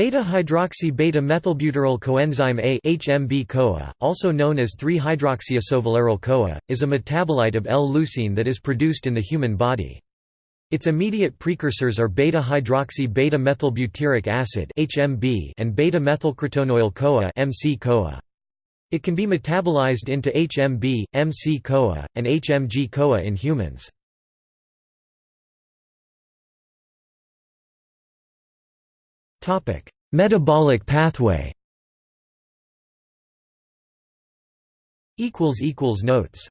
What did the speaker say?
Beta-hydroxy beta-methylbutyryl coenzyme A HMB -CoA, also known as 3-hydroxyisovaleryl-CoA, is a metabolite of L-leucine that is produced in the human body. Its immediate precursors are beta-hydroxy beta-methylbutyric acid (HMB) and beta-methylcrotonoyl-CoA (MC-CoA). It can be metabolized into HMB, MC-CoA, and HMG-CoA in humans. Metabolic pathway. Notes